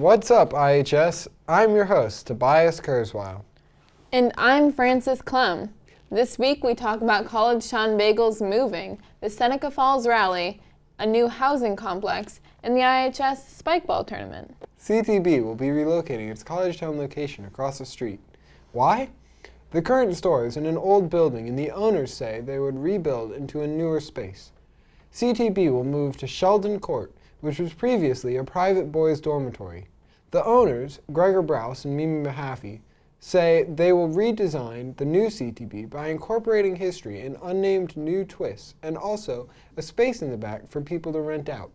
What's up, IHS? I'm your host, Tobias Kurzweil. And I'm Frances Clem. This week we talk about Collegetown Bagels moving, the Seneca Falls Rally, a new housing complex, and the IHS Spikeball Tournament. CTB will be relocating its Collegetown location across the street. Why? The current store is in an old building and the owners say they would rebuild into a newer space. CTB will move to Sheldon Court, which was previously a private boys' dormitory. The owners, Gregar Brous and Mimi Mahaffey, say they will redesign the new CTB by incorporating history and unnamed new twists, and also a space in the back for people to rent out.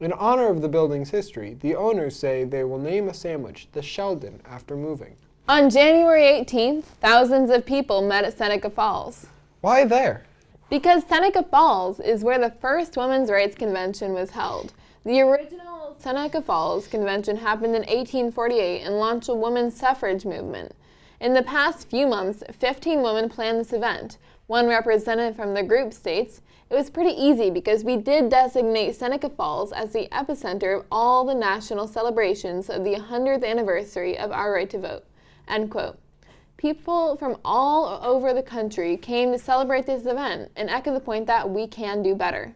In honor of the building's history, the owners say they will name a sandwich the Sheldon after moving. On January 18th, thousands of people met at Seneca Falls. Why there? Because Seneca Falls is where the first Women's Rights Convention was held. The original Seneca Falls Convention happened in 1848 and launched a women's suffrage movement. In the past few months, 15 women planned this event. One representative from the group states, it was pretty easy because we did designate Seneca Falls as the epicenter of all the national celebrations of the 100th anniversary of our right to vote. End quote. People from all over the country came to celebrate this event and echo the point that we can do better.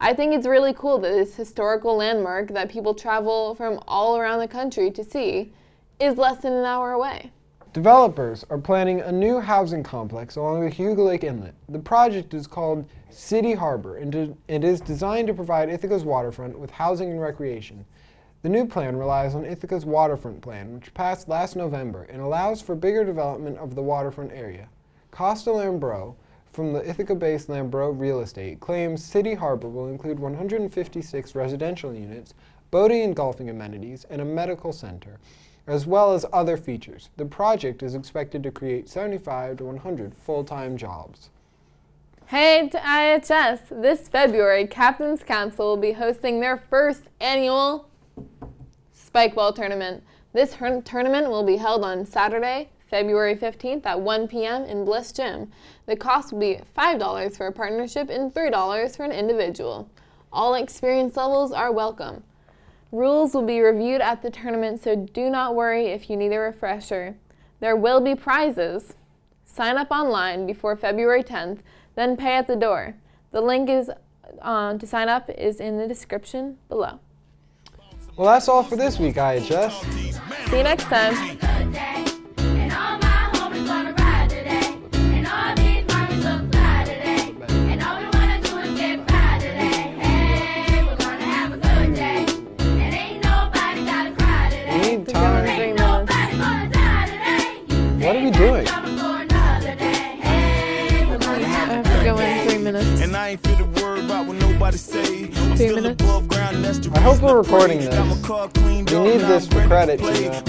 I think it's really cool that this historical landmark that people travel from all around the country to see is less than an hour away. Developers are planning a new housing complex along the Cayuga Lake Inlet. The project is called City Harbor and it is designed to provide Ithaca's waterfront with housing and recreation. The new plan relies on Ithaca's waterfront plan, which passed last November and allows for bigger development of the waterfront area. Costa Lambrou, from the Ithaca-based Lambrou Real Estate claims City Harbor will include 156 residential units, boating and golfing amenities, and a medical center, as well as other features. The project is expected to create 75 to 100 full-time jobs. Hey to IHS! This February, Captain's Council will be hosting their first annual Spikeball Tournament. This tournament will be held on Saturday, February 15th at 1 p.m. in Bliss Gym. The cost will be $5 for a partnership and $3 for an individual. All experience levels are welcome. Rules will be reviewed at the tournament, so do not worry if you need a refresher. There will be prizes. Sign up online before February 10th, then pay at the door. The link is uh, to sign up is in the description below. Well, that's all for this week, IHS. See you next time. What are we doing? I have to go in three minutes. And I ain't fit word about what nobody say. Three minutes. I hope we're recording this. We need this for credit, Tina.